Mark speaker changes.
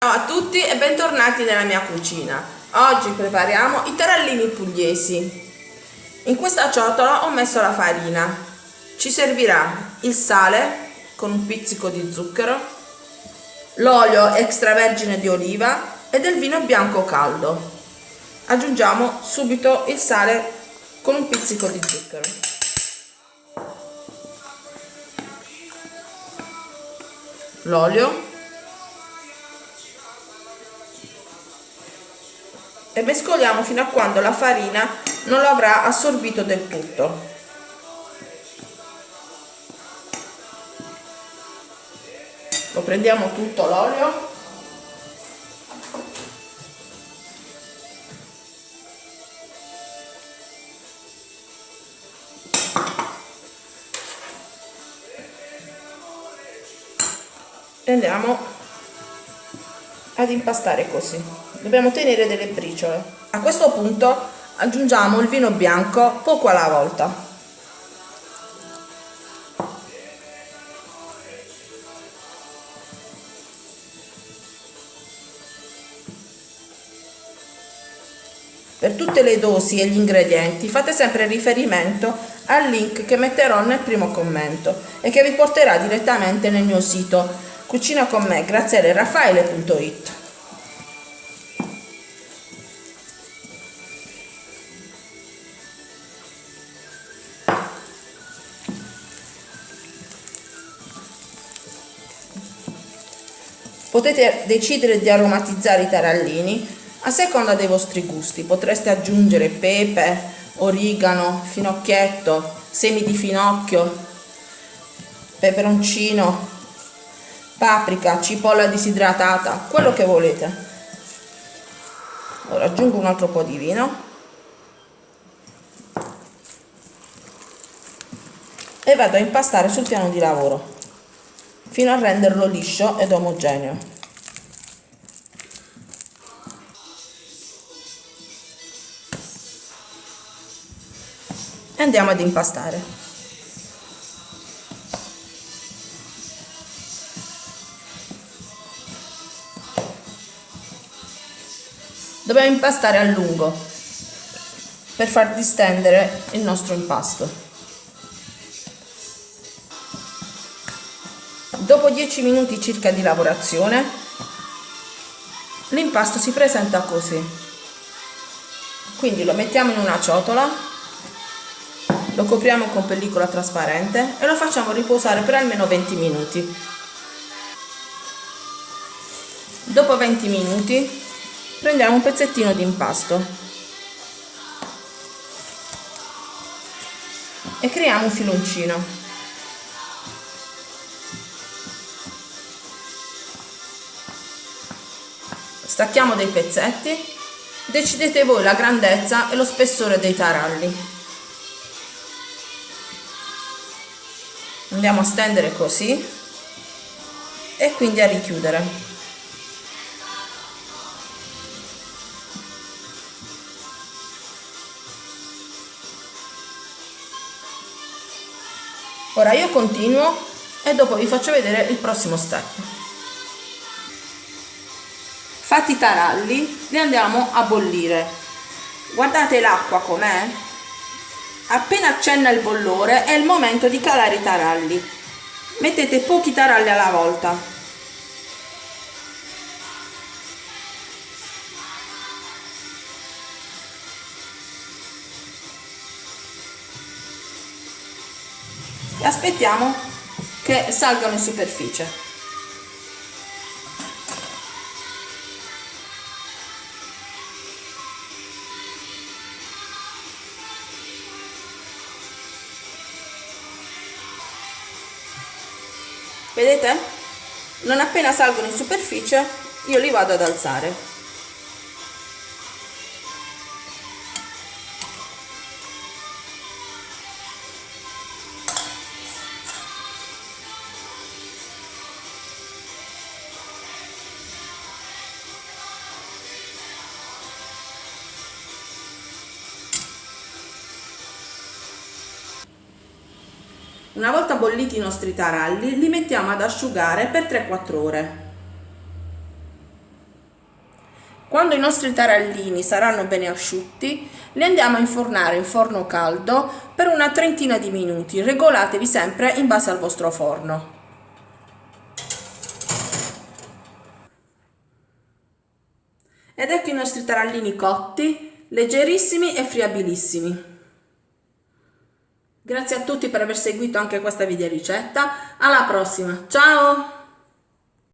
Speaker 1: Ciao a tutti e bentornati nella mia cucina. Oggi prepariamo i tarallini pugliesi. In questa ciotola ho messo la farina. Ci servirà il sale con un pizzico di zucchero, l'olio extravergine di oliva e del vino bianco caldo. Aggiungiamo subito il sale con un pizzico di zucchero. L'olio e mescoliamo fino a quando la farina non lo avrà assorbito del tutto. Lo prendiamo tutto l'olio e andiamo ad impastare così dobbiamo tenere delle briciole. A questo punto aggiungiamo il vino bianco poco alla volta. Per tutte le dosi e gli ingredienti fate sempre riferimento al link che metterò nel primo commento e che vi porterà direttamente nel mio sito cucina con Potete decidere di aromatizzare i tarallini a seconda dei vostri gusti. Potreste aggiungere pepe, origano, finocchietto, semi di finocchio, peperoncino, paprika, cipolla disidratata, quello che volete. Ora aggiungo un altro po' di vino. E vado a impastare sul piano di lavoro fino a renderlo liscio ed omogeneo. E andiamo ad impastare. Dobbiamo impastare a lungo per far distendere il nostro impasto. Dopo 10 minuti circa di lavorazione, l'impasto si presenta così. Quindi lo mettiamo in una ciotola, lo copriamo con pellicola trasparente e lo facciamo riposare per almeno 20 minuti. Dopo 20 minuti prendiamo un pezzettino di impasto e creiamo un filoncino. Stacchiamo dei pezzetti. Decidete voi la grandezza e lo spessore dei taralli. Andiamo a stendere così e quindi a richiudere. Ora io continuo e dopo vi faccio vedere il prossimo step fatti i taralli li andiamo a bollire. Guardate l'acqua com'è. Appena accenna il bollore è il momento di calare i taralli. Mettete pochi taralli alla volta. E aspettiamo che salgano in superficie vedete? Non appena salgono in superficie io li vado ad alzare Una volta bolliti i nostri taralli li mettiamo ad asciugare per 3-4 ore. Quando i nostri tarallini saranno bene asciutti, li andiamo a infornare in forno caldo per una trentina di minuti. Regolatevi sempre in base al vostro forno. Ed ecco i nostri tarallini cotti, leggerissimi e friabilissimi. Grazie a tutti per aver seguito anche questa video ricetta. Alla prossima, ciao!